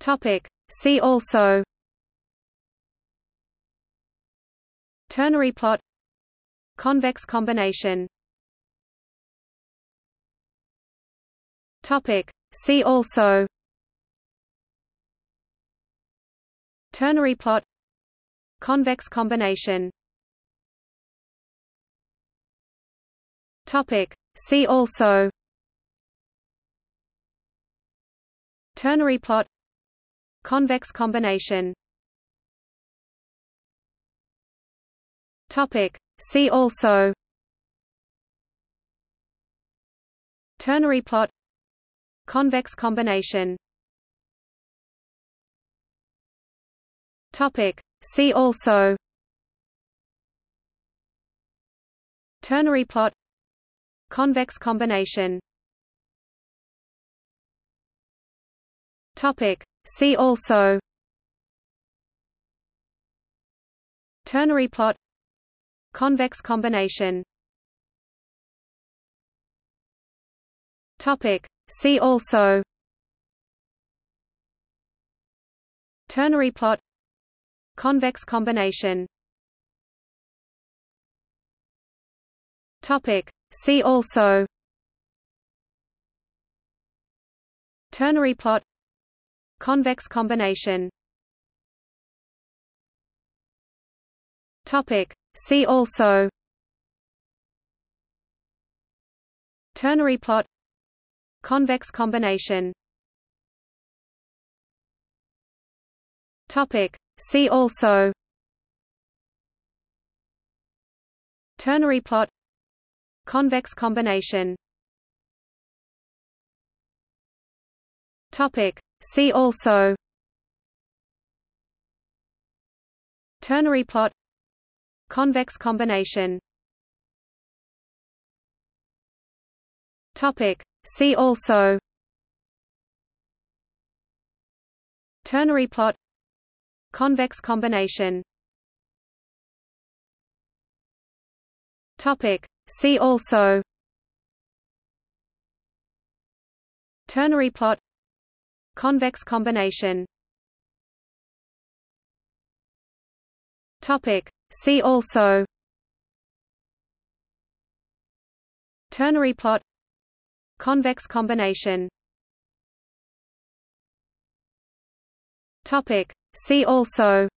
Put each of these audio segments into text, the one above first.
Topic. See also. Ternary plot. Convex combination. Topic. See also. Ternary plot. Convex combination. Topic. See also. Ternary plot Convex combination. Topic. See also. Ternary plot. Convex combination. Topic. See also. Ternary plot. Convex combination. Topic. See also Ternary plot Convex combination Topic. See also Ternary plot Convex combination Topic. See also Ternary plot Convex combination. Topic. See also. Ternary plot. Convex combination. Topic. See also. Ternary plot. Convex combination Topic. See also. Ternary plot. Convex combination. Topic. See also. Ternary plot. Convex combination. Topic. See also. Ternary plot Convex combination. Topic. See also. Ternary plot. Convex combination. Topic. See also.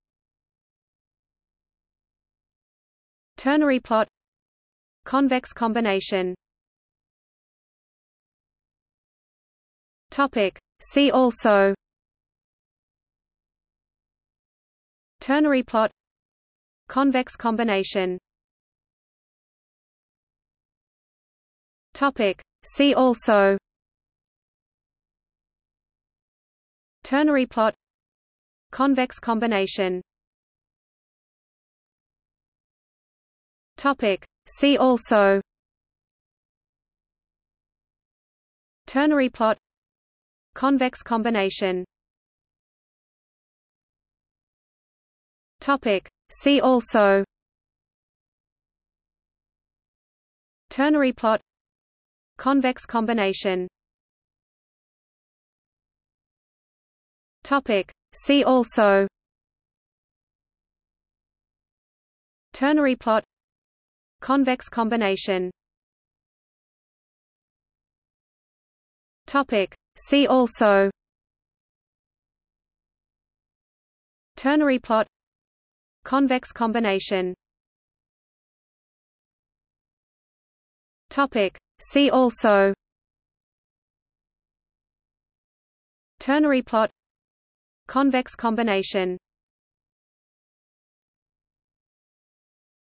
Ternary plot. Convex combination. Topic. See also Ternary plot Convex combination Topic. See also Ternary plot Convex combination Topic. See also Ternary plot Convex combination. Topic. See also. Ternary plot. Convex combination. Topic. See also. Ternary plot. Convex combination. Topic. See also Ternary plot Convex combination Topic. See also Ternary plot Convex combination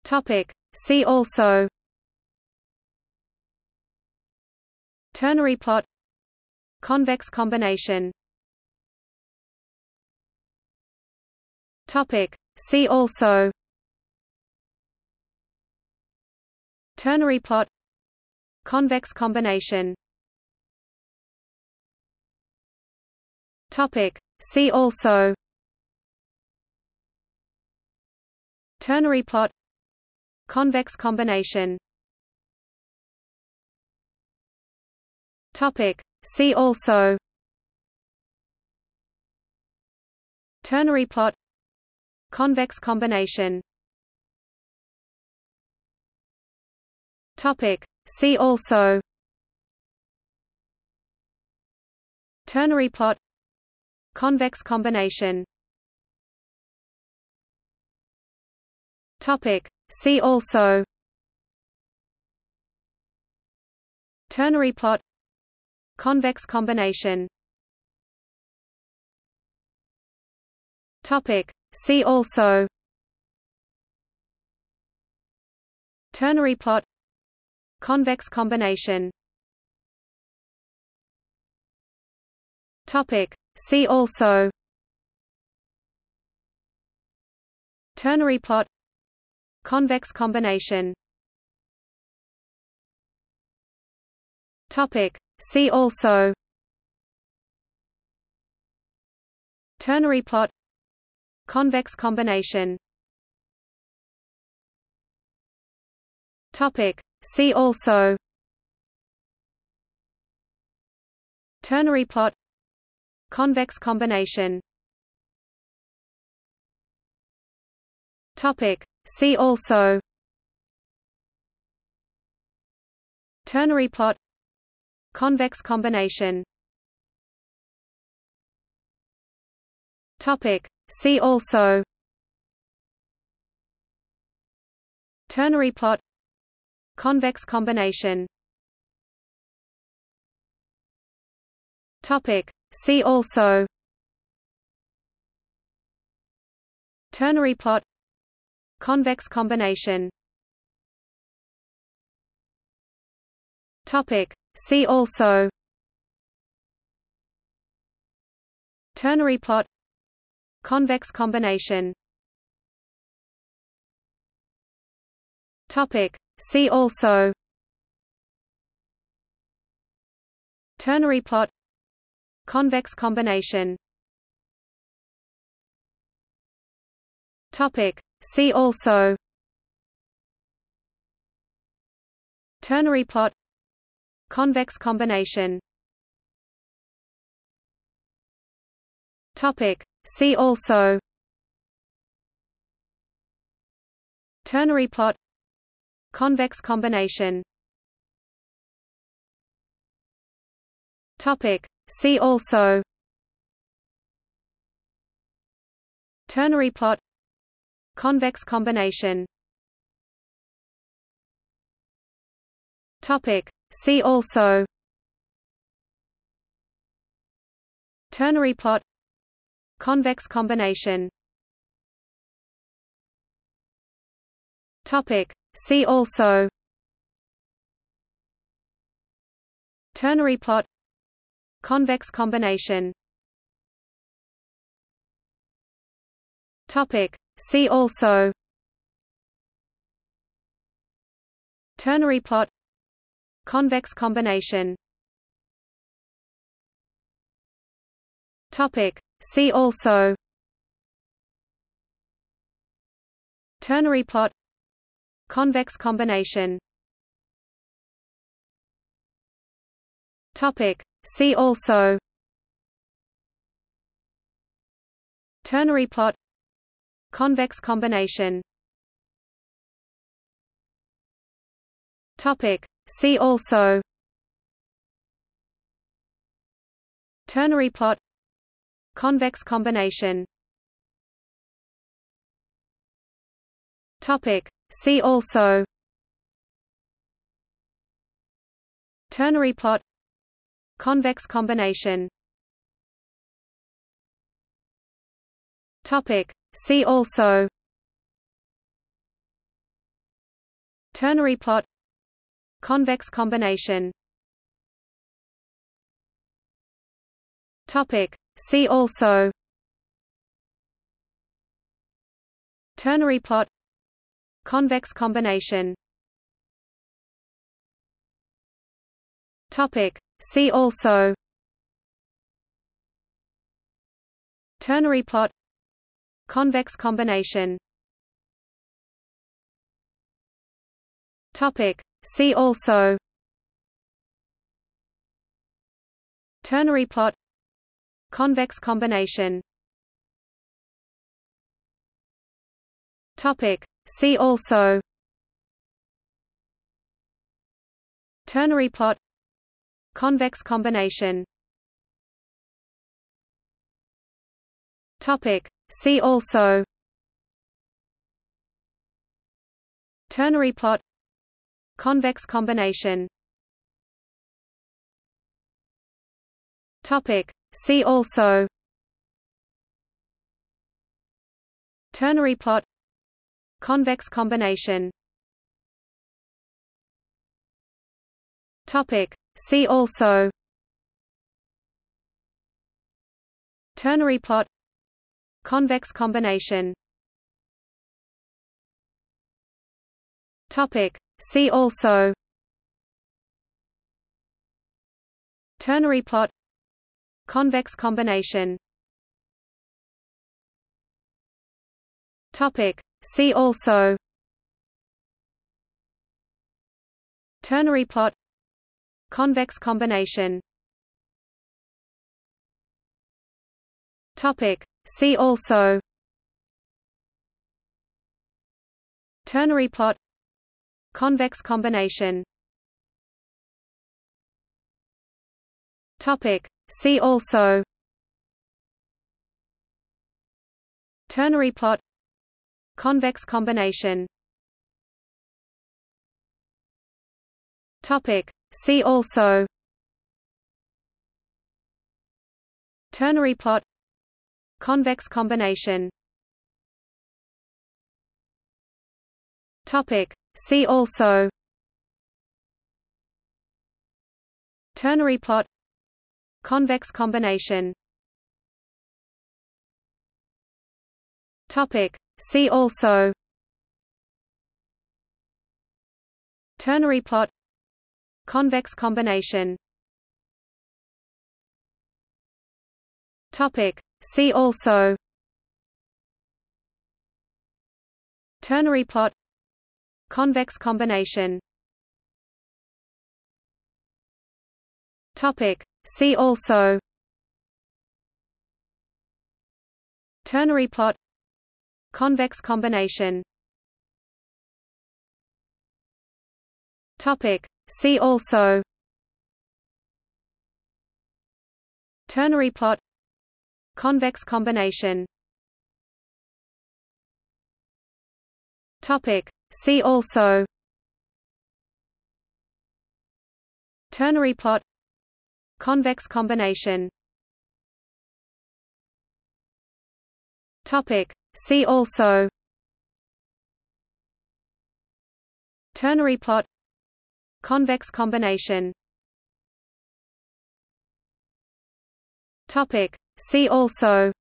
Topic. See also Ternary plot Convex combination. Topic. See also. Ternary plot. Convex combination. Topic. See also. Ternary plot. Convex combination. Topic. See also Ternary plot Convex combination Topic. See also Ternary plot Convex combination Topic. See also Ternary plot Convex combination. Topic. See also. Ternary plot. Convex combination. Topic. See also. Ternary plot. Convex combination. Topic See also Ternary plot Convex combination Topic. See also Ternary plot Convex combination Topic. See also Ternary plot Convex combination. Topic. See also. Ternary plot. Convex combination. Topic. See also. Ternary plot. Convex combination. Topic See also Ternary plot Convex combination Topic. See also Ternary plot Convex combination Topic. See also Ternary plot Convex combination. Topic. See also. Ternary plot. Convex combination. Topic. See also. Ternary plot. Convex combination. Topic See also Ternary plot Convex combination Topic. See also Ternary plot Convex combination Topic. See also Ternary plot Convex combination. Topic. See also. Ternary plot. Convex combination. Topic. See also. Ternary plot. Convex combination. Topic See also Ternary plot Convex combination Topic. See also Ternary plot Convex combination Topic. See also Ternary plot Convex combination. Topic. See also. Ternary plot. Convex combination. Topic. See also. Ternary plot. Convex combination. Topic See also Ternary plot Convex combination Topic. See also Ternary plot Convex combination Topic. See also Ternary plot Convex combination. Topic. See also. Ternary plot. Convex combination. Topic. See also. Ternary plot. Convex combination. Topic. See also Ternary plot Convex combination Topic. See also Ternary plot Convex combination Topic. See also Ternary plot Convex combination. Topic. See also. Ternary plot. Convex combination. Topic. See also. Ternary plot. Convex combination. Topic. See also Ternary plot Convex combination Topic. See also Ternary plot Convex combination Topic. See also Ternary plot Convex combination. Topic. See also. Ternary plot. Convex combination. Topic. See also. Ternary plot. Convex combination. Topic. See also Ternary plot Convex combination Topic. See also Ternary plot Convex combination Topic. See also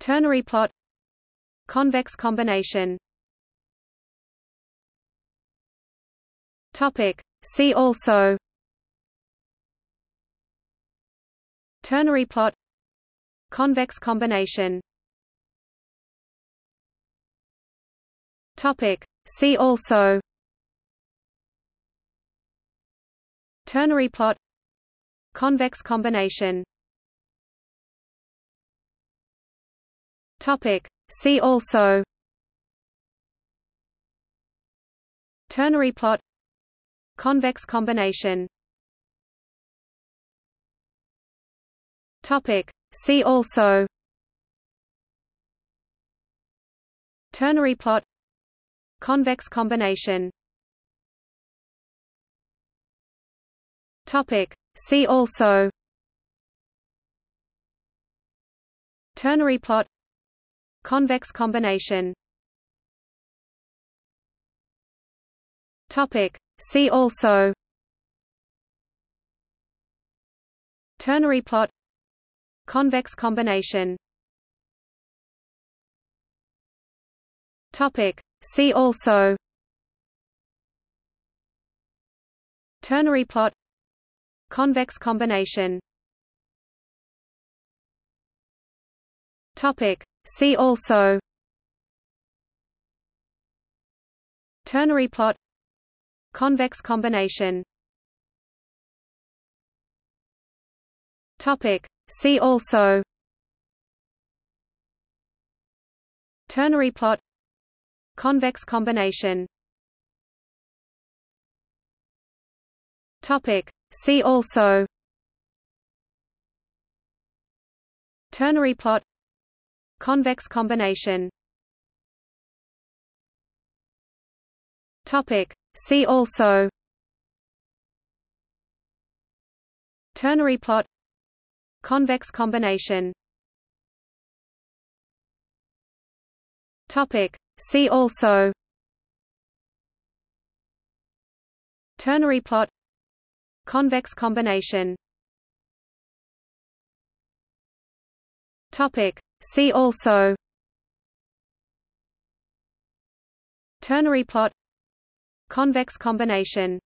Ternary plot Convex combination. Topic. See also. Ternary plot. Convex combination. Topic. See also. Ternary plot. Convex combination. Topic. See also Ternary plot Convex combination Topic. See also Ternary plot Convex combination Topic. See also Ternary plot Convex combination. Topic. See also. Ternary plot. Convex combination. Topic. See also. Ternary plot. Convex combination. Topic. See also Ternary plot Convex combination Topic. See also Ternary plot Convex combination Topic See also Ternary plot Convex combination. Topic. See also. Ternary plot. Convex combination. Topic. See also. Ternary plot. Convex combination. Topic See also Ternary plot Convex combination